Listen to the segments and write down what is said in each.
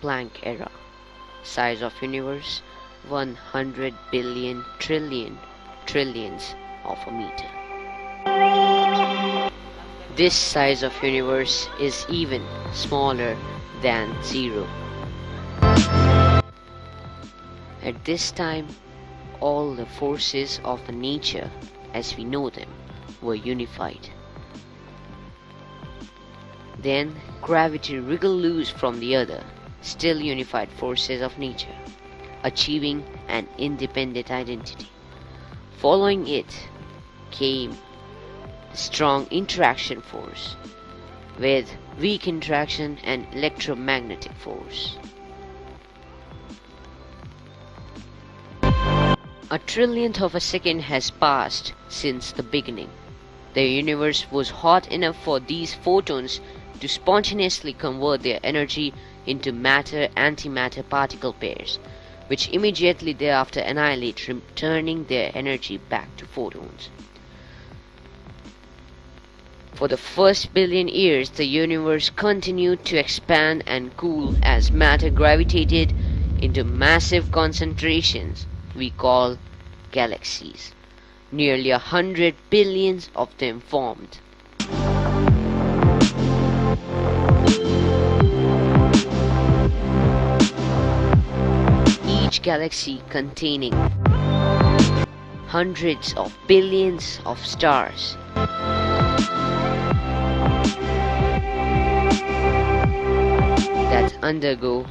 Planck era. Size of universe 100 billion trillion trillions of a meter. This size of universe is even smaller than zero. At this time, all the forces of nature as we know them were unified. Then gravity wriggled loose from the other, still unified forces of nature, achieving an independent identity. Following it came the strong interaction force with weak interaction and electromagnetic force. A trillionth of a second has passed since the beginning. The universe was hot enough for these photons to spontaneously convert their energy into matter-antimatter particle pairs, which immediately thereafter annihilate, returning their energy back to photons. For the first billion years, the universe continued to expand and cool as matter gravitated into massive concentrations we call galaxies. Nearly a hundred billions of them formed. Galaxy containing hundreds of billions of stars. that undergo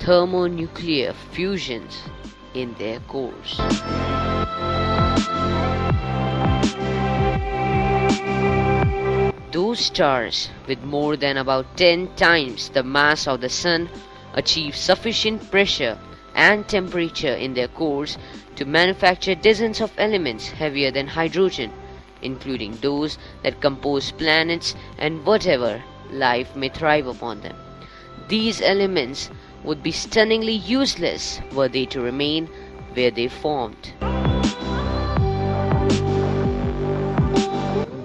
thermonuclear fusions in their cores. Those stars with more than about 10 times the mass of the Sun achieve sufficient pressure and temperature in their cores to manufacture dozens of elements heavier than hydrogen, including those that compose planets and whatever life may thrive upon them. These elements would be stunningly useless were they to remain where they formed.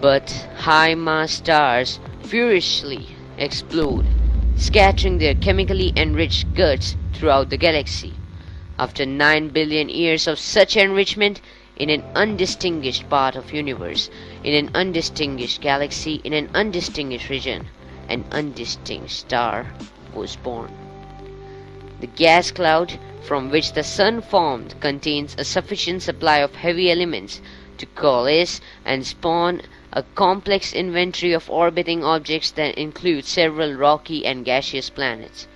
But high mass stars furiously explode, scattering their chemically enriched guts throughout the galaxy. After 9 billion years of such enrichment in an undistinguished part of universe, in an undistinguished galaxy, in an undistinguished region, an undistinguished star was born. The gas cloud from which the sun formed contains a sufficient supply of heavy elements to coalesce and spawn a complex inventory of orbiting objects that includes several rocky and gaseous planets.